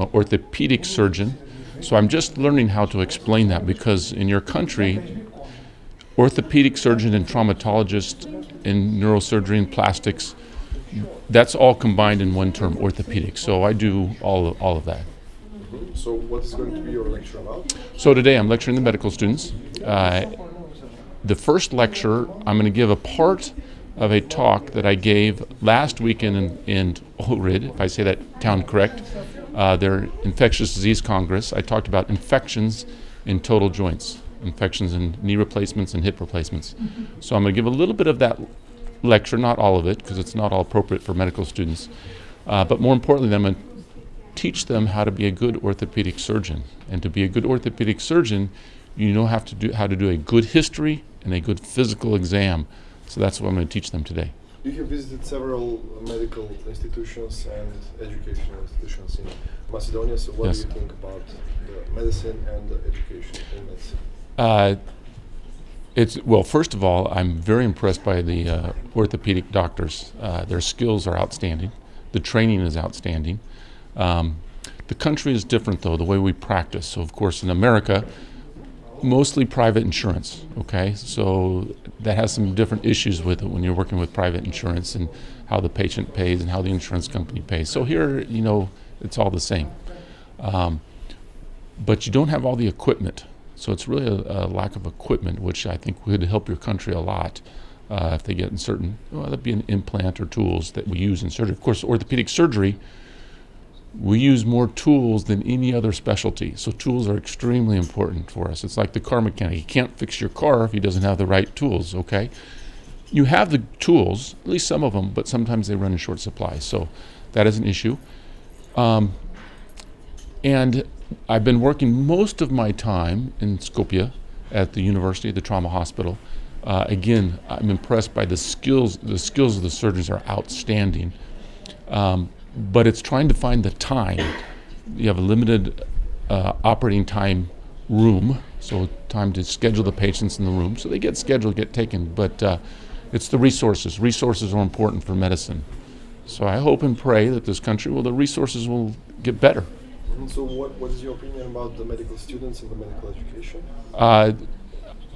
I'm an orthopedic surgeon, so I'm just learning how to explain that because in your country, orthopedic surgeon and traumatologist in neurosurgery and plastics, that's all combined in one term, orthopedic. So I do all of, all of that. So, what is going to be your lecture about? So today I'm lecturing the medical students. Uh, the first lecture, I'm going to give a part of a talk that I gave last weekend in, in Ohrid, if I say that town correct, uh, their infectious disease congress. I talked about infections in total joints, infections in knee replacements and hip replacements. So I'm going to give a little bit of that lecture, not all of it, because it's not all appropriate for medical students. Uh, but more importantly, I'm going to teach them how to be a good orthopedic surgeon. And to be a good orthopedic surgeon, you know have to do, how to do a good history and a good physical exam. So that's what I'm going to teach them today. You have visited several medical institutions and educational institutions in Macedonia. So, what Yes. do you think about the medicine and the education in medicine? Uh, it's well. First of all, I'm very impressed by the uh, orthopedic doctors. Uh, their skills are outstanding. The training is outstanding. Um, the country is different, though, the way we practice. So, of course, in America, mostly private insurance. Okay, so that has some different issues with it when you're working with private insurance and how the patient pays and how the insurance company pays. So here, you know, it's all the same. Um, but you don't have all the equipment. So it's really a, a lack of equipment, which I think would help your country a lot uh, if they get in certain, well, that'd be an implant or tools that we use in surgery. Of course, orthopedic surgery, we use more tools than any other specialty. So tools are extremely important for us. It's like the car mechanic. He can't fix your car if he doesn't have the right tools, okay? You have the tools, at least some of them, but sometimes they run in short supply. So that is an issue. Um, and I've been working most of my time in Skopje at the university, the trauma hospital. Uh, again, I'm impressed by the skills. The skills of the surgeons are outstanding. Um, but it's trying to find the time. You have a limited uh, operating time room, so time to schedule the patients in the room. So they get scheduled, get taken, but uh, it's the resources. Resources are important for medicine. So I hope and pray that this country, well, the resources will get better. So, what, what is your opinion about the medical students and the medical education? Uh,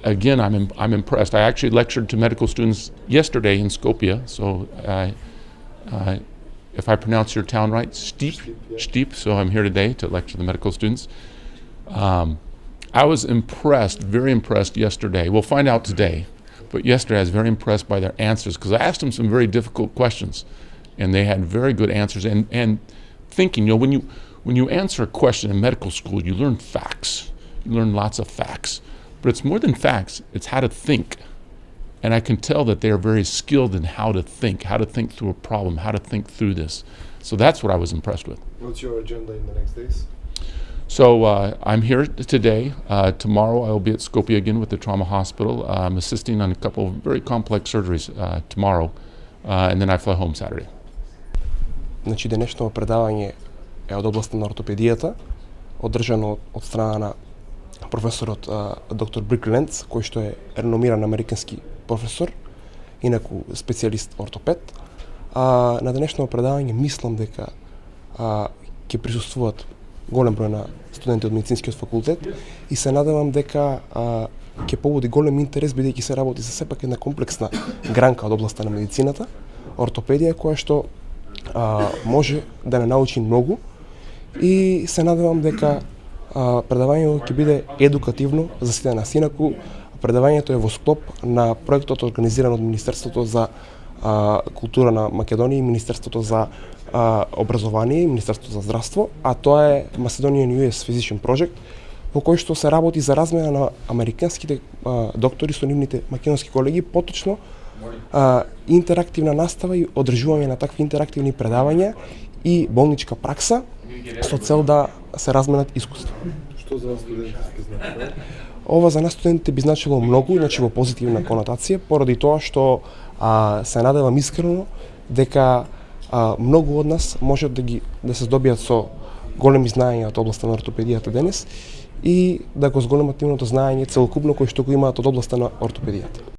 again, I'm, im- I'm impressed. I actually lectured to medical students yesterday in Skopje, so I, uh, if I pronounce your town right, Steep, Steep, yeah. So I'm here today to lecture the medical students. Um, I was impressed, very impressed yesterday. We'll find out today, but yesterday I was very impressed by their answers because I asked them some very difficult questions, and they had very good answers. And and thinking, you know, when you when you answer a question in medical school, you learn facts. You learn lots of facts, but it's more than facts. It's how to think. And I can tell that they are very skilled in how to think, how to think through a problem, how to think through this. So that's what I was impressed with. What's your agenda in the next days? So uh, I'm here t- today. Uh, tomorrow I will be at Skopje again with the trauma hospital. Uh, I'm assisting on a couple of very complex surgeries uh, tomorrow, uh, and then I fly home Saturday. Значи денешното предавање е од областа на ортопедијата, одржано од, од страна на професорот а, доктор Брик Ленц, кој што е реномиран американски професор, инаку специјалист ортопед. А, на денешното предавање мислам дека а, ќе присуствуваат голем број на студенти од медицинскиот факултет и се надевам дека а, ќе побуди голем интерес бидејќи се работи за сепак една комплексна гранка од областа на медицината, ортопедија која што а, може да не научи многу и се надевам дека а, предавањето ќе биде едукативно за сите нас. Инаку предавањето е во склоп на проектот организиран од Министерството за а, култура на Македонија и Министерството за а, образование и Министерството за здравство, а тоа е Macedonian US Physician Project, во кој што се работи за размена на американските а, доктори со нивните македонски колеги, поточно а, интерактивна настава и одржување на такви интерактивни предавања и болничка пракса со цел да се разменат искуства. Што за вас значи? Ова за нас студентите би значило многу, значи во позитивна конотација, поради тоа што а, се надевам искрено дека а, многу од нас може да ги да се здобијат со големи знаења од областа на ортопедијата денес и да го зголемат нивното знаење целокупно кој што го имаат од областа на ортопедијата.